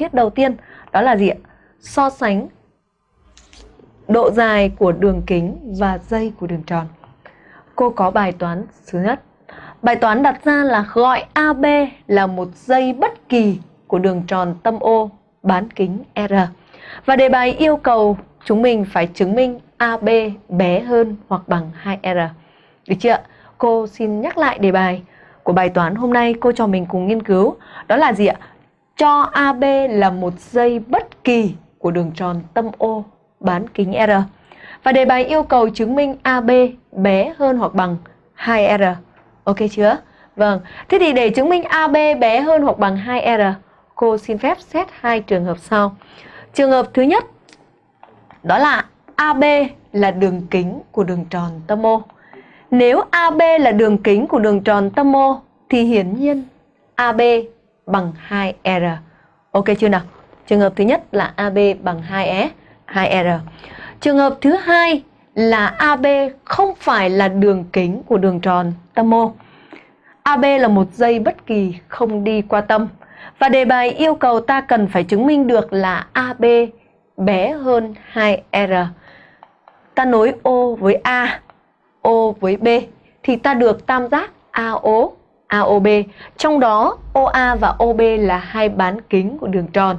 Tiết đầu tiên, đó là gì ạ? So sánh độ dài của đường kính và dây của đường tròn. Cô có bài toán thứ nhất. Bài toán đặt ra là gọi AB là một dây bất kỳ của đường tròn tâm O bán kính R. Và đề bài yêu cầu chúng mình phải chứng minh AB bé hơn hoặc bằng 2R. Được chưa? Cô xin nhắc lại đề bài của bài toán hôm nay cô cho mình cùng nghiên cứu. Đó là gì ạ? Cho AB là một dây bất kỳ của đường tròn tâm O bán kính R. Và đề bài yêu cầu chứng minh AB bé hơn hoặc bằng 2R. Ok chưa? Vâng, thế thì để chứng minh AB bé hơn hoặc bằng 2R, cô xin phép xét hai trường hợp sau. Trường hợp thứ nhất, đó là AB là đường kính của đường tròn tâm O. Nếu AB là đường kính của đường tròn tâm O, thì hiển nhiên AB bằng 2R. Ok chưa nào? Trường hợp thứ nhất là AB bằng 2S, 2R. E, Trường hợp thứ hai là AB không phải là đường kính của đường tròn tâm O. AB là một dây bất kỳ không đi qua tâm. Và đề bài yêu cầu ta cần phải chứng minh được là AB bé hơn 2R. Ta nối O với A, O với B thì ta được tam giác AO AOB. Trong đó OA và OB là hai bán kính của đường tròn.